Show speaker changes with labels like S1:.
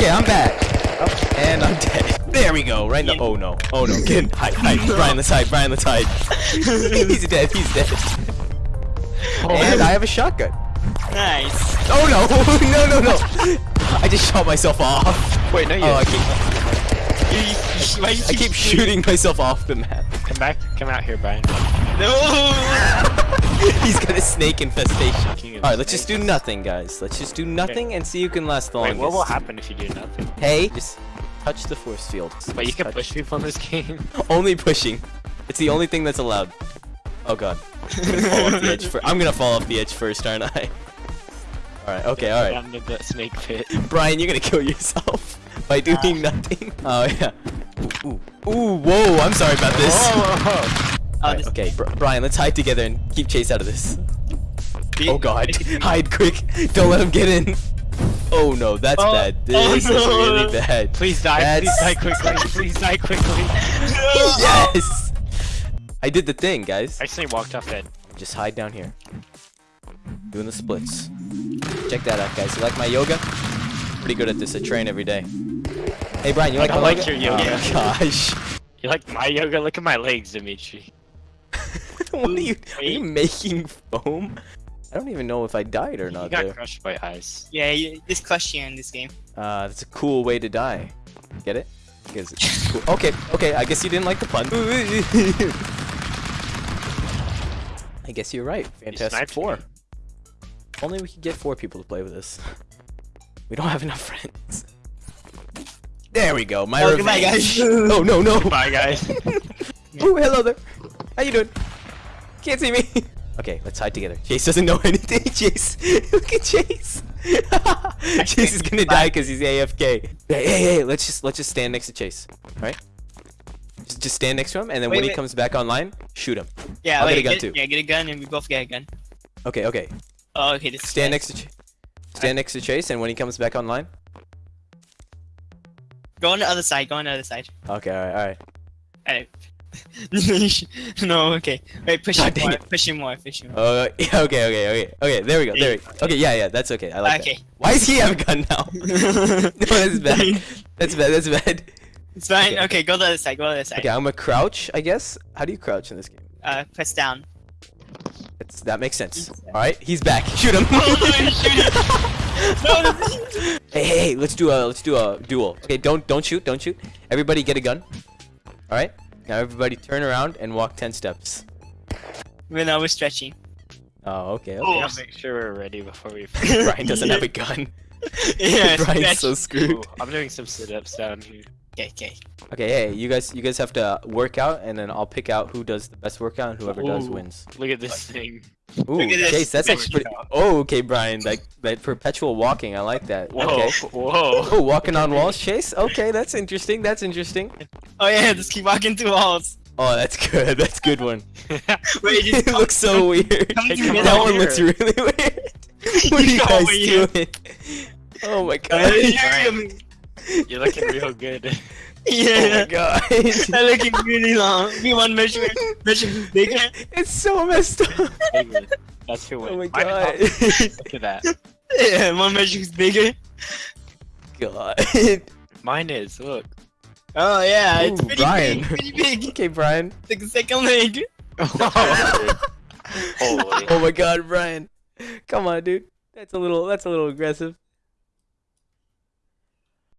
S1: Okay, I'm back. Oh, and I'm dead. There we go. Right now. Oh no. Oh no. Get in. Hide. Hide. Brian, let's hide. Brian, let's hide. he's dead. He's dead. Oh, and I have a shotgun.
S2: Nice.
S1: Oh no. no, no, no. I just shot myself off.
S3: Wait, no, you.
S1: Oh, I keep,
S2: You, you, you
S1: I keep shooting myself off the map.
S3: Come back. Come out here, Brian.
S2: No.
S1: He's got a snake infestation. Alright, let's just do nothing, guys. Let's just do nothing and see who can last the
S3: Wait,
S1: longest.
S3: what will happen if you do nothing?
S1: Hey, just touch the force field.
S3: Wait, you
S1: Just
S3: can
S1: touch-
S3: push people in this game.
S1: Only pushing. It's the only thing that's allowed. Oh god. I'm gonna fall off the edge, I'm gonna fall off the edge first, aren't I? Alright, okay, alright.
S3: Down to the snake pit.
S1: Brian, you're gonna kill yourself by doing ah. nothing. Oh yeah. Ooh, ooh, ooh, whoa, I'm sorry about this.
S3: Whoa,
S2: Oh,
S1: okay, Br- Brian, let's hide together and keep Chase out of this. Oh god, hide quick! Don't let him get in! Oh no, that's
S2: Oh,
S1: bad.
S2: oh,
S1: This is
S2: no.
S1: really bad.
S3: Please die. Please die quickly. Please die quickly.
S1: Yes! I did the thing, guys.
S3: I accidentally walked off it.
S1: Just hide down here. Doing the splits. Check that out, guys. You like my yoga? Pretty good at this. I train every day. Hey, Brian, you like
S3: don't
S1: my
S3: like
S1: yoga?
S3: your yoga.
S1: Oh, gosh.
S3: You like my yoga? Look at my legs, Dimitri.
S1: what are you, are you making foam? I don't even know if I died or
S3: You
S1: not
S3: got
S1: there.
S3: crushed by ice.
S2: Yeah, you, this crushed you in this game.
S1: Uh, that's a cool way to die. Get it? Because it's cool. Okay, okay, I guess you didn't like the pun. I guess you're right. Fantastic
S3: sniped
S1: Four.
S3: me.
S1: Only we could get four people to play with us. We don't have enough friends. There we go. My
S2: Oh,
S1: revenge.
S2: goodbye, guys.
S1: oh no no.
S3: Bye, guys.
S1: Ooh, hello there. How you doing? Can't see me. Okay, let's hide together. Chase doesn't know anything. Chase, look at Chase. Chase is gonna die because he's AFK. Hey, hey, hey, let's just let's just stand next to Chase. All right? Just, just stand next to him, and then
S2: Wait,
S1: when he comes back online, shoot him.
S2: Yeah,
S1: I'll get a gun
S2: get,
S1: too.
S2: Yeah, get a gun and we both get a gun.
S1: Okay, okay.
S2: Oh, okay, this
S1: Stand next to Ch stand next to Chase, and when he comes back online.
S2: Go on the other side, go on the other side.
S1: Okay, all right, all right.
S2: Alright. no, okay. Wait, push
S1: God
S2: him
S1: dang
S2: more,
S1: it.
S2: push him more, push him more.
S1: Uh, okay, okay, okay, okay. There we go. There. We go. Okay, yeah, yeah. That's okay. I like
S2: Okay.
S1: that. Why does he have a gun now? no, that's bad. That's bad. That's bad.
S2: It's fine.
S1: Okay.
S2: Okay. go to the other side, go to the other side.
S1: Okay, I'm gonna crouch. I guess. How do you crouch in this game?
S2: Uh, press down.
S1: That's, that makes sense. All right, he's back. Shoot him.
S2: no,
S1: hey, hey, hey, let's do a let's do a duel. Okay, don't don't shoot, don't shoot. Everybody get a gun. All right. Now everybody turn around and walk ten steps.
S2: When I was stretching.
S1: Oh, okay.
S3: We
S1: Okay.
S3: gotta make sure we're ready before we.
S1: Brian doesn't have a gun.
S2: yeah,
S1: Brian's so
S2: stretch.
S1: screwed.
S3: Ooh, I'm doing some sit-ups down here.
S2: Okay, okay.
S1: Okay, hey, you guys, you guys have to work out, and then I'll pick out who does the best workout, and whoever does wins.
S3: Look at this thing.
S1: Ooh,
S2: Look at this
S1: Chase, that's actually pretty. Oh, okay, Brian, like that perpetual walking, I like that.
S3: Whoa,
S1: Okay.
S3: whoa.
S1: Oh, walking on walls, Chase. Okay, that's interesting. That's interesting.
S2: Oh yeah, just keep walking through walls.
S1: Oh, that's good. That's a good one.
S2: Wait, just
S1: it
S2: come-
S1: looks so weird.
S2: come
S3: Hey, come
S1: that one looks really weird. What are you guys doing? Oh my god.
S2: You're-
S3: You're looking real good. Yeah.
S1: Oh my
S2: yeah.
S1: god.
S2: I'm looking really long. You want measure measure bigger?
S1: it's so messed up.
S3: Bigger. That's who wins.
S1: Oh my god.
S3: Look at that.
S2: Yeah, one measure who's bigger.
S1: god.
S3: Mine is. Look.
S2: Oh yeah, it's pretty
S1: Brian.
S2: big, pretty big.
S1: okay, Brian.
S2: It's like a second leg.
S3: Holy.
S1: Oh my god, Brian. Come on, dude. That's a little that's a little aggressive.